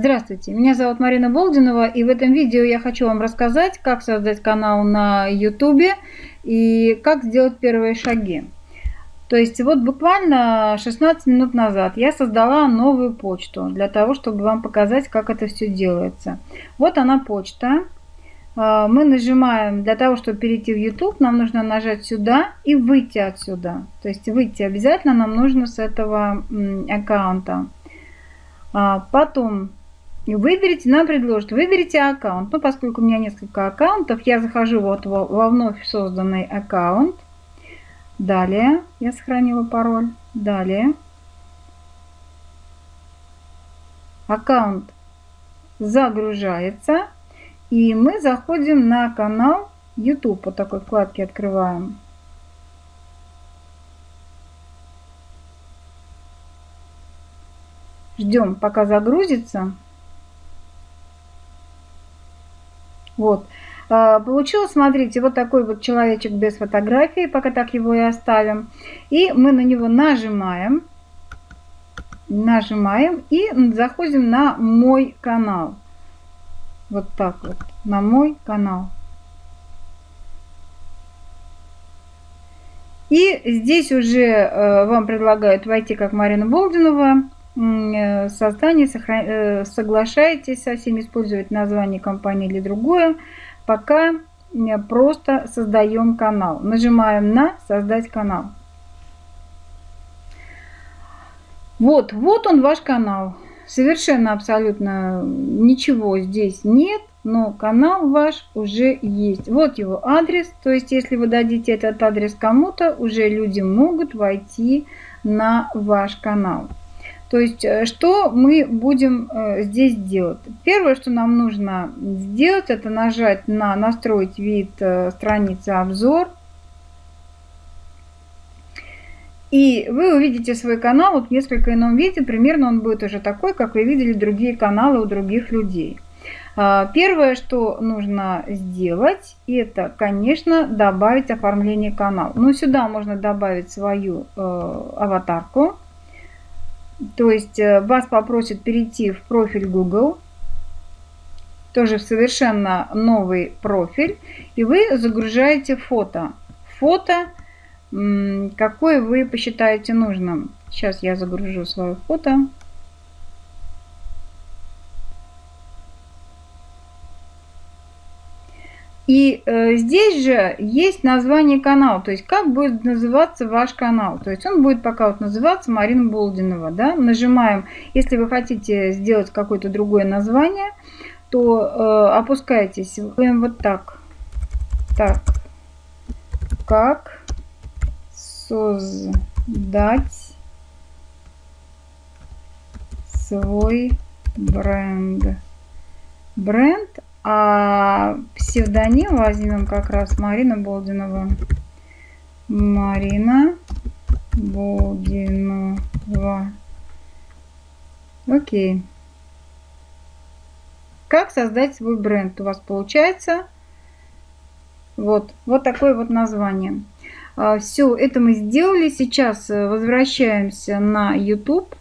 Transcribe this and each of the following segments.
Здравствуйте, меня зовут Марина Болдинова, и в этом видео я хочу вам рассказать, как создать канал на YouTube и как сделать первые шаги. То есть вот буквально 16 минут назад я создала новую почту для того, чтобы вам показать, как это все делается. Вот она почта. А, мы нажимаем, для того, чтобы перейти в YouTube, нам нужно нажать сюда и выйти отсюда. То есть выйти обязательно нам нужно с этого аккаунта. А, потом Выберите, нам предложат, выберите аккаунт. Ну, поскольку у меня несколько аккаунтов, я захожу вот во, во вновь созданный аккаунт. Далее я сохранила пароль. Далее. Аккаунт загружается. И мы заходим на канал YouTube. По такой вкладке открываем. Ждем, пока загрузится. Вот. А, получилось, смотрите, вот такой вот человечек без фотографии, пока так его и оставим. И мы на него нажимаем, нажимаем и заходим на мой канал. Вот так вот, на мой канал. И здесь уже э, вам предлагают войти как Марина Болдинова, Э, создание э, соглашаетесь со всеми использовать название компании или другое, пока просто создаем канал. Нажимаем на «Создать канал». Вот, вот он ваш канал. Совершенно абсолютно ничего здесь нет, но канал ваш уже есть. Вот его адрес, то есть если вы дадите этот адрес кому-то, уже люди могут войти на ваш канал. То есть, э, что мы будем э, здесь делать? Первое, что нам нужно сделать, это нажать на «Настроить вид э, страницы обзор». И вы увидите свой канал вот в несколько ином виде. Примерно он будет уже такой, как вы видели другие каналы у других людей. А, первое, что нужно сделать, это, конечно, добавить оформление канала. Ну, сюда можно добавить свою э, аватарку. То есть э, вас попросят перейти в профиль Google, тоже в совершенно новый профиль, и вы загружаете фото. Фото, какое вы посчитаете нужным. Сейчас я загружу свое фото. И э, здесь же есть название канала, то есть как будет называться ваш канал. То есть он будет пока вот называться Марина Болдинова. Да? Нажимаем, если вы хотите сделать какое-то другое название, то э, опускаетесь вот так. Так. Как создать свой бренд. Бренд а псевдоним возьмем как раз Марина Болдинова. Марина Болдинова. Окей. Как создать свой бренд? У вас получается вот, вот такое вот название. А, Все, это мы сделали. Сейчас э, возвращаемся на YouTube.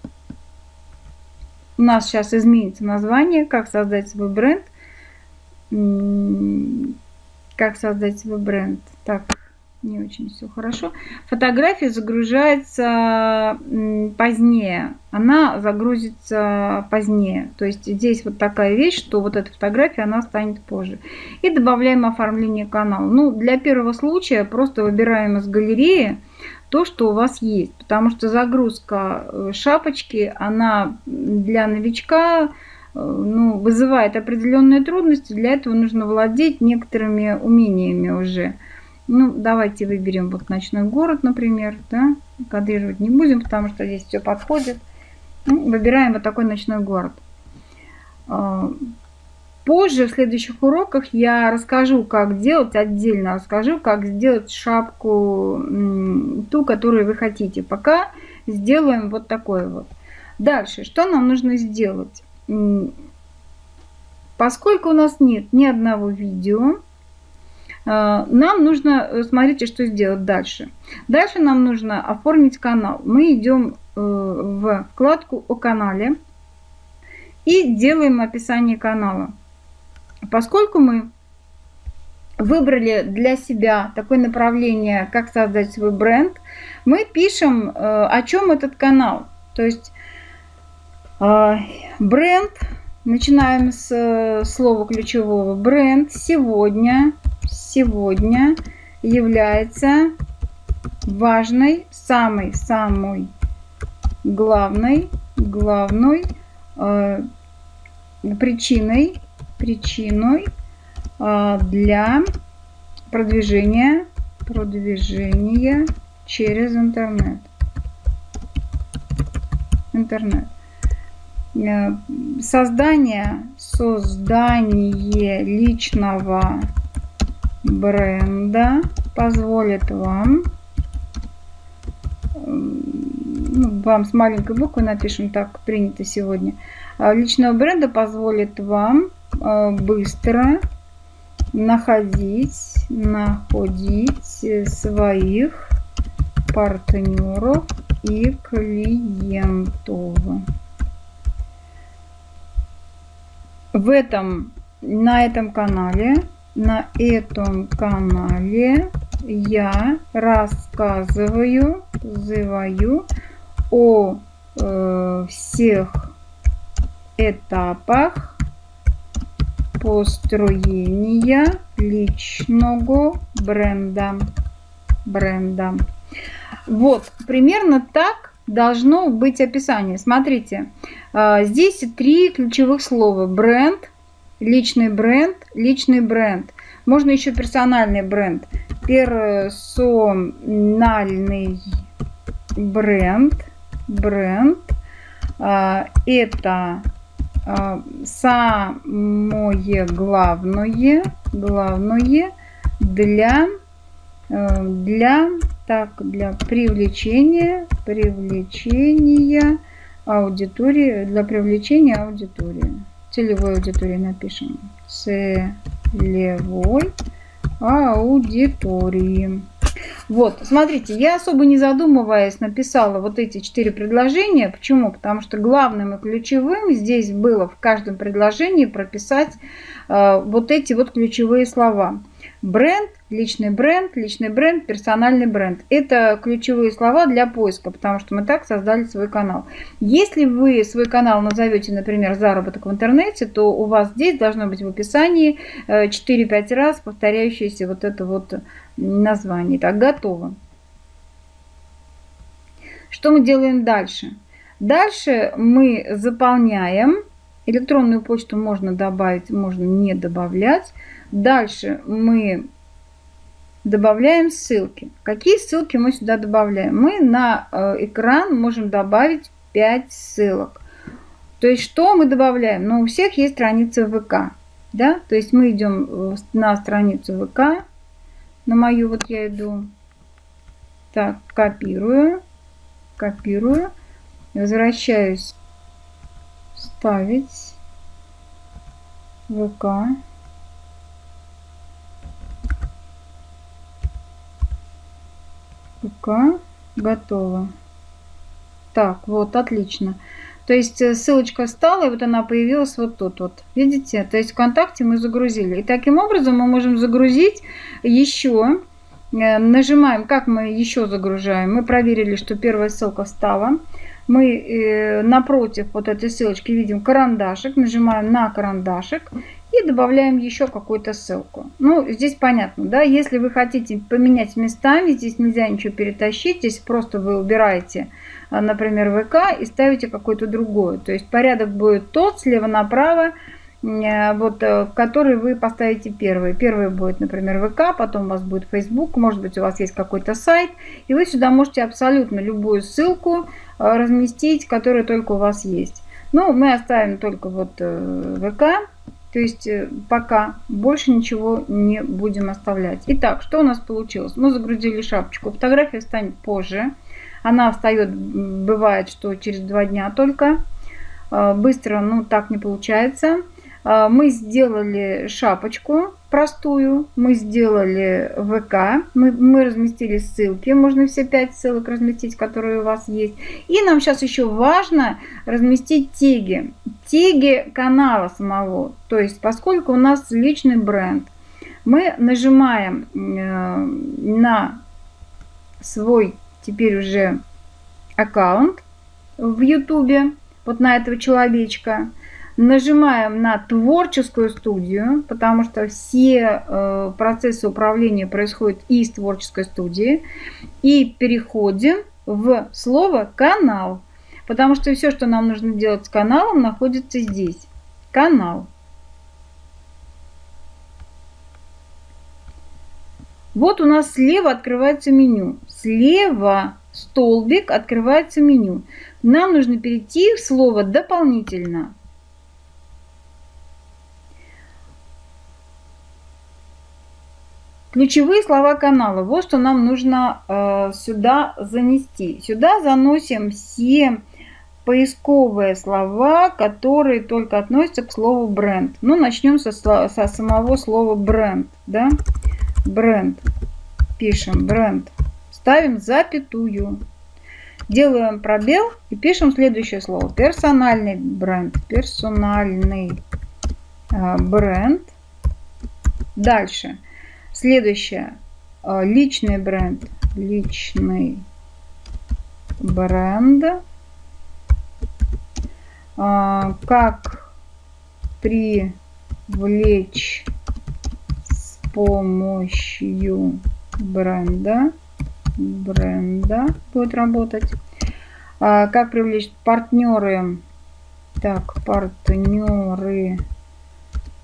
У нас сейчас изменится название, как создать свой бренд как создать свой бренд. Так, не очень все хорошо. Фотография загружается позднее. Она загрузится позднее. То есть здесь вот такая вещь, что вот эта фотография, она станет позже. И добавляем оформление канала. Ну, для первого случая просто выбираем из галереи то, что у вас есть. Потому что загрузка э, шапочки, она для новичка ну, вызывает определенные трудности. Для этого нужно владеть некоторыми умениями уже. Ну, давайте выберем вот ночной город, например. Да? Кадрировать не будем, потому что здесь все подходит. Ну, выбираем вот такой ночной город. Э, позже, в следующих уроках, я расскажу, как делать, отдельно расскажу, как сделать шапку, ту, которую вы хотите. Пока сделаем вот такой вот. Дальше, что нам нужно сделать? Поскольку у нас нет ни одного видео, э, нам нужно, э, смотрите, что сделать дальше. Дальше нам нужно оформить канал. Мы идем э, в вкладку о канале. и делаем описание канала. Поскольку мы выбрали для себя такое направление, как создать свой бренд, мы пишем, э, о чем этот канал. То есть бренд, начинаем с э, слова ключевого. Бренд сегодня, сегодня является важной, самой-самой главной, главной э, причиной, причиной э, для продвижения, продвижения через интернет. Интернет. Э, создание, создание личного бренда позволит вам ну, вам с маленькой буквы напишем, так принято сегодня, а, личного бренда позволит вам а, быстро находить, находить своих партнеров и клиентов. В этом, на этом канале, на этом канале я рассказываю, называю о э, всех этапах построения личного бренда. бренда. Вот, примерно так должно быть описание. Смотрите, э, здесь три ключевых слова. Бренд, личный бренд, личный бренд. Можно еще персональный бренд. Персональный бренд бренд. А, это а, самое главное, главное для, э, для, так, для привлечения, привлечения аудитории, для привлечения аудитории. Целевой аудитории напишем. Целевой аудитории. Вот, смотрите, я особо не задумываясь написала вот эти четыре предложения. Почему? Потому что главным и ключевым здесь было в каждом предложении прописать э, вот эти вот ключевые слова. Бренд, личный бренд, личный бренд, персональный бренд. Это ключевые слова для поиска, потому что мы так создали свой канал. Если вы свой канал назовете, например, заработок в интернете, то у вас здесь должно быть в описании 4-5 э, раз повторяющееся вот это вот название. Так, готово. Что мы делаем дальше? Дальше мы заполняем. Электронную почту можно добавить, можно не добавлять. Дальше мы добавляем ссылки. Какие ссылки мы сюда добавляем? Мы на э, экран можем добавить 5 ссылок. То есть что мы добавляем? Ну, у всех есть страница ВК. Да? То есть мы идем э, на страницу ВК. На мою вот я иду. Так, копирую. Копирую. Возвращаюсь. Ставить. ВК. ПК готово. Так, вот, отлично. То есть э, ссылочка встала, и вот она появилась вот тут вот. Видите? То есть ВКонтакте мы загрузили. И таким образом мы можем загрузить еще. Э, нажимаем, как мы еще загружаем. Мы проверили, что первая ссылка встала. Мы э, напротив вот этой ссылочки видим карандашик. Нажимаем на карандашик и добавляем еще какую-то ссылку. Ну, здесь понятно, да, если вы хотите поменять местами, здесь нельзя ничего перетащить, здесь просто вы убираете, а, например, ВК и ставите какой-то другой. То есть порядок будет тот, слева направо, э, вот, э, который вы поставите первый. Первый будет, например, ВК, потом у вас будет Facebook, может быть, у вас есть какой-то сайт, и вы сюда можете абсолютно любую ссылку э, разместить, которая только у вас есть. Ну, мы оставим только вот ВК, то есть э, пока больше ничего не будем оставлять. Итак, что у нас получилось? Мы загрузили шапочку. Фотография встанет позже. Она встает, бывает, что через два дня только. Э, быстро, ну так не получается. Э, мы сделали шапочку. Простую. Мы сделали ВК, мы, мы разместили ссылки, можно все пять ссылок разместить, которые у вас есть. И нам сейчас еще важно разместить теги, теги канала самого, то есть поскольку у нас личный бренд, мы нажимаем э, на свой теперь уже аккаунт в YouTube, вот на этого человечка, Нажимаем на творческую студию, потому что все э, процессы управления происходят из творческой студии. И переходим в слово канал. Потому что все, что нам нужно делать с каналом, находится здесь. Канал. Вот у нас слева открывается меню. Слева столбик открывается меню. Нам нужно перейти в слово «Дополнительно». Ключевые слова канала. Вот что нам нужно э, сюда занести. Сюда заносим все поисковые слова, которые только относятся к слову бренд. Ну, начнем со, со самого слова бренд. Да? Бренд. Пишем бренд. Ставим запятую. Делаем пробел и пишем следующее слово. Персональный бренд. Персональный э, бренд. Дальше. Следующее. А, личный бренд. Личный бренд. А, как привлечь с помощью бренда. Бренда будет работать. А, как привлечь партнеры. Так, партнеры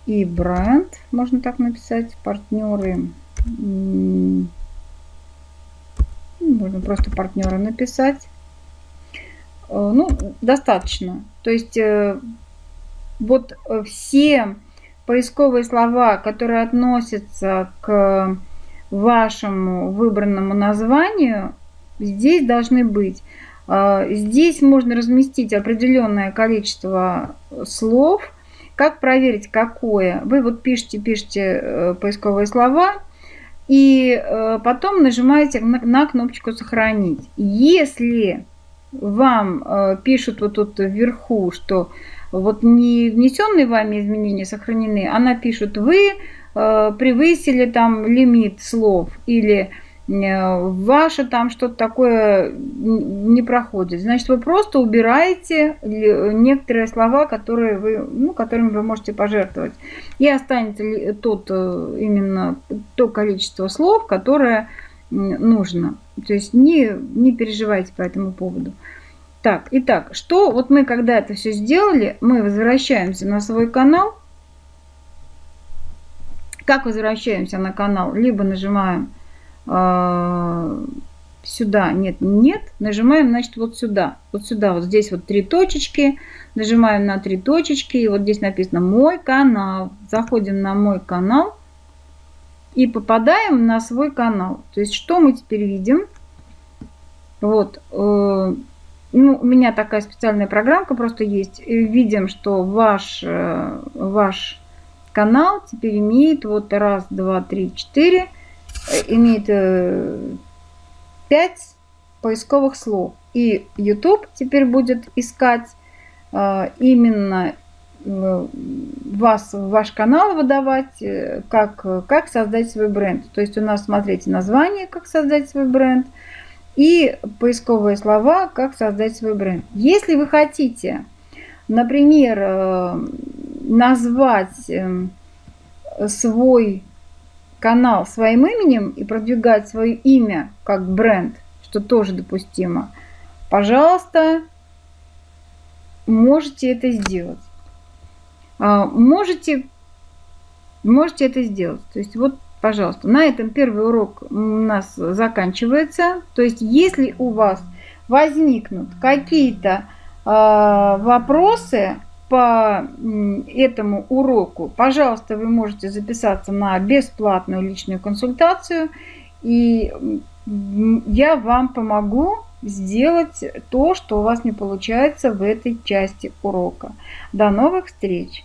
и бренд, можно так написать, партнеры, можно просто партнеры написать. Э, ну, достаточно. То есть э, вот э, все поисковые слова, которые относятся к вашему выбранному названию, здесь должны быть. Здесь можно разместить определенное количество слов, как проверить, какое? Вы вот пишете, пишете э, поисковые слова, и э, потом нажимаете на кнопочку «Сохранить». Если вам э, пишут вот тут вверху, что вот не внесенные вами изменения сохранены, а напишут «Вы превысили там лимит слов» или ваше там что-то такое не проходит. Значит, вы просто убираете некоторые слова, которые вы, ну, которыми вы можете пожертвовать. И останется тот, э, именно то количество слов, которое нужно. То есть не, не переживайте по этому поводу. Так, итак, что вот мы когда это все сделали, мы возвращаемся на свой канал. Как возвращаемся на канал? Либо нажимаем сюда, нет, нет, нажимаем, значит, вот сюда, вот сюда, вот здесь вот три точечки, нажимаем на три точечки, и вот здесь написано «Мой канал». Заходим на «Мой канал» и попадаем на свой канал. То есть, что мы теперь видим? Вот, э, ну, у меня такая специальная программка просто есть. Видим, что ваш, э, ваш канал теперь имеет вот раз, два, три, четыре, имеет 5 э, поисковых слов. И YouTube теперь будет искать э, именно э, вас, ваш канал выдавать, как, как создать свой бренд. То есть у нас, смотрите, название, как создать свой бренд, и поисковые слова, как создать свой бренд. Если вы хотите, например, назвать свой канал своим именем и продвигать свое имя как бренд, что тоже допустимо, пожалуйста, можете это сделать. А, можете, можете это сделать. То есть вот, пожалуйста, на этом первый урок у нас заканчивается. То есть если у вас возникнут какие-то э, вопросы, по этому уроку, пожалуйста, вы можете записаться на бесплатную личную консультацию, и я вам помогу сделать то, что у вас не получается в этой части урока. До новых встреч!